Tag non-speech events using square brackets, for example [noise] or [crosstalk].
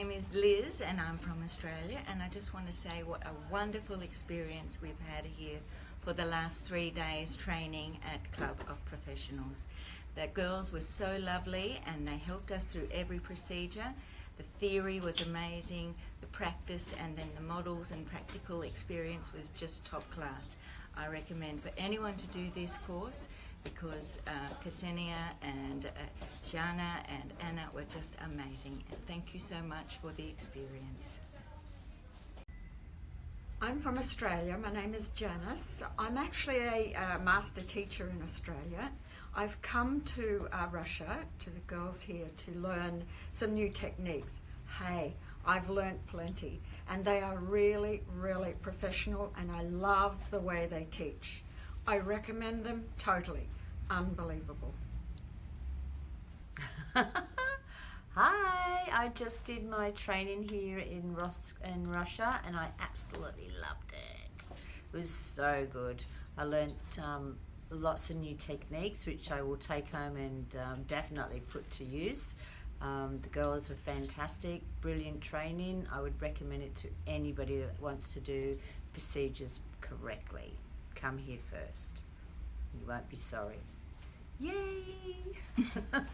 Janice and I'm from Australia and I just want to say what a wonderful experience we've had here for the last three days training at Club of Professionals. The girls were so lovely and they helped us through every procedure. The theory was amazing, the practice and then the models and practical experience was just top class. I recommend for anyone to do this course because uh, Ksenia and uh, Jana and Anna were just amazing. Thank you so much for the experience. I'm from Australia. My name is Janice. I'm actually a uh, master teacher in Australia. I've come to uh, Russia, to the girls here, to learn some new techniques. Hey, I've learnt plenty and they are really, really professional and I love the way they teach. I recommend them totally. Unbelievable. [laughs] Hi, I just did my training here in Ros in Russia and I absolutely loved it. It was so good. I learnt um, lots of new techniques which I will take home and um, definitely put to use. Um, the girls were fantastic, brilliant training. I would recommend it to anybody that wants to do procedures correctly. Come here first. You won't be sorry. Yay! [laughs]